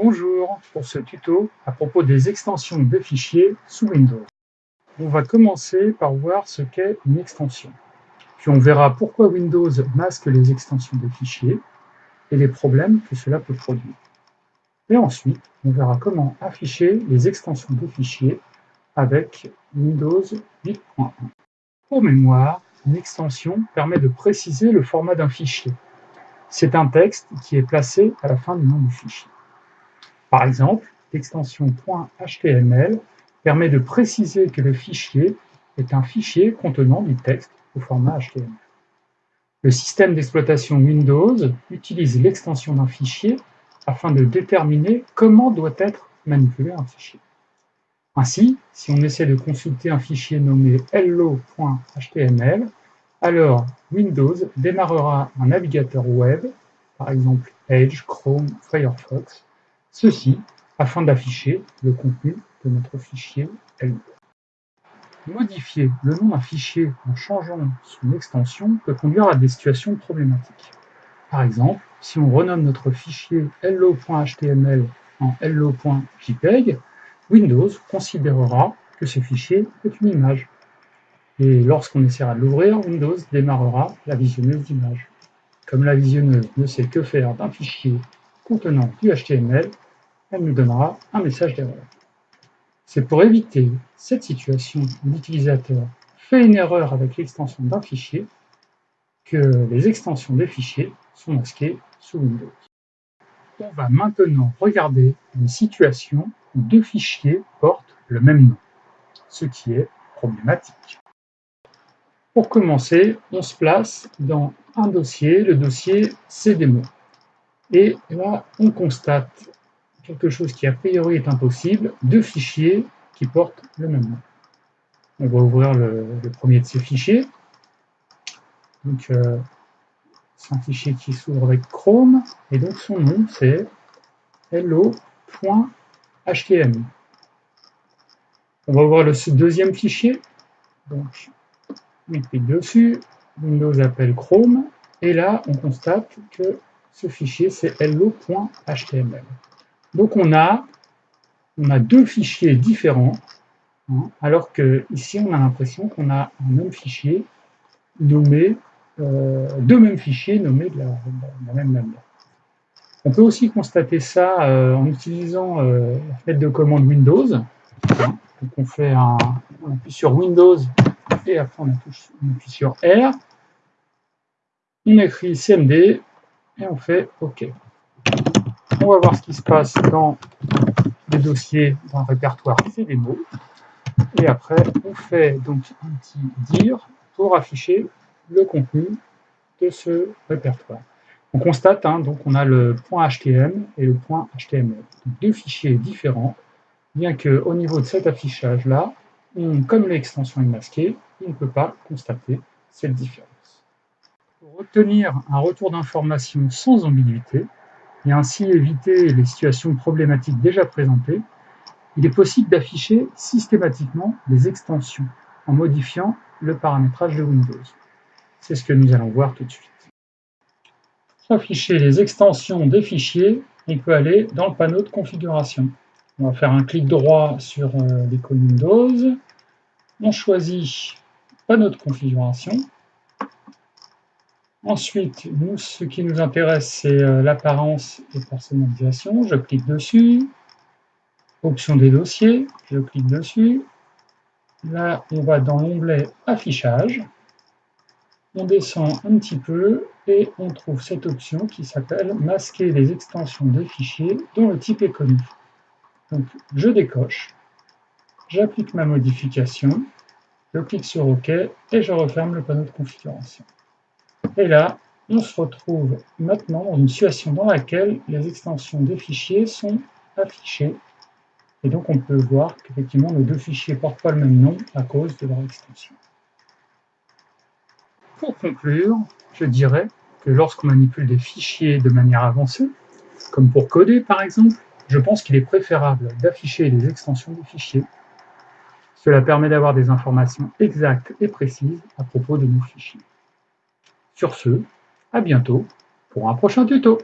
Bonjour, pour ce tuto à propos des extensions de fichiers sous Windows. On va commencer par voir ce qu'est une extension. Puis on verra pourquoi Windows masque les extensions de fichiers et les problèmes que cela peut produire. Et ensuite, on verra comment afficher les extensions de fichiers avec Windows 8.1. Pour mémoire, une extension permet de préciser le format d'un fichier. C'est un texte qui est placé à la fin du nom du fichier. Par exemple, l'extension .html permet de préciser que le fichier est un fichier contenant du texte au format HTML. Le système d'exploitation Windows utilise l'extension d'un fichier afin de déterminer comment doit être manipulé un fichier. Ainsi, si on essaie de consulter un fichier nommé hello.html, alors Windows démarrera un navigateur web, par exemple Edge, Chrome, Firefox, ceci afin d'afficher le contenu de notre fichier hello. Modifier le nom d'un fichier en changeant son extension peut conduire à des situations problématiques. Par exemple, si on renomme notre fichier hello.html en hello.jpeg, Windows considérera que ce fichier est une image. Et lorsqu'on essaiera de l'ouvrir, Windows démarrera la visionneuse d'images. Comme la visionneuse ne sait que faire d'un fichier contenant du HTML, elle nous donnera un message d'erreur. C'est pour éviter cette situation où l'utilisateur fait une erreur avec l'extension d'un fichier que les extensions des fichiers sont masquées sous Windows. On va maintenant regarder une situation où deux fichiers portent le même nom, ce qui est problématique. Pour commencer, on se place dans un dossier, le dossier CDMO. Et là, on constate quelque chose qui a priori est impossible, deux fichiers qui portent le même nom. On va ouvrir le, premier de ces fichiers. Donc, euh, c'est un fichier qui s'ouvre avec Chrome, et donc son nom c'est hello.htm. On va ouvrir le deuxième fichier. Donc, on clique dessus, Windows appelle Chrome, et là, on constate que ce fichier, c'est hello.html. Donc, on a, deux fichiers différents, hein, alors que ici, on a l'impression qu'on a un même fichier nommé euh, deux mêmes fichiers nommés de la, même manière. On peut aussi constater ça euh, en utilisant euh, la fenêtre de commande Windows. Donc on fait un, on appuie sur Windows et après on appuie, sur R. On écrit CMD et on fait OK. On va voir ce qui se passe dans les dossiers d'un répertoire c'est des mots. Et après, on fait donc un petit dire pour afficher le contenu de ce répertoire. On constate, hein, donc on a le .htm et le .html, deux fichiers différents, bien qu'au niveau de cet affichage-là, comme l'extension est masquée, on ne peut pas constater cette différence. Pour obtenir un retour d'information sans ambiguïté, et ainsi éviter les situations problématiques déjà présentées, il est possible d'afficher systématiquement les extensions en modifiant le paramétrage de Windows. C'est ce que nous allons voir tout de suite. Pour afficher les extensions des fichiers, on peut aller dans le panneau de configuration. On va faire un clic droit sur euh, l'icône Windows. On choisit panneau de configuration. Ensuite, nous, ce qui nous intéresse, c'est euh, l'apparence et personnalisation. Je clique dessus. Option des dossiers, je clique dessus. Là, on va dans l'onglet Affichage on descend un petit peu et on trouve cette option qui s'appelle « Masquer les extensions des fichiers dont le type est connu ». Donc, je décoche, j'applique ma modification, je clique sur OK et je referme le panneau de configuration. Et là, on se retrouve maintenant dans une situation dans laquelle les extensions des fichiers sont affichées. Et donc, on peut voir qu'effectivement, nos deux fichiers portent pas le même nom à cause de leur extension. Pour conclure, je dirais que lorsqu'on manipule des fichiers de manière avancée, comme pour coder par exemple, je pense qu'il est préférable d'afficher les extensions des fichiers. Cela permet d'avoir des informations exactes et précises à propos de nos fichiers. Sur ce, à bientôt pour un prochain tuto.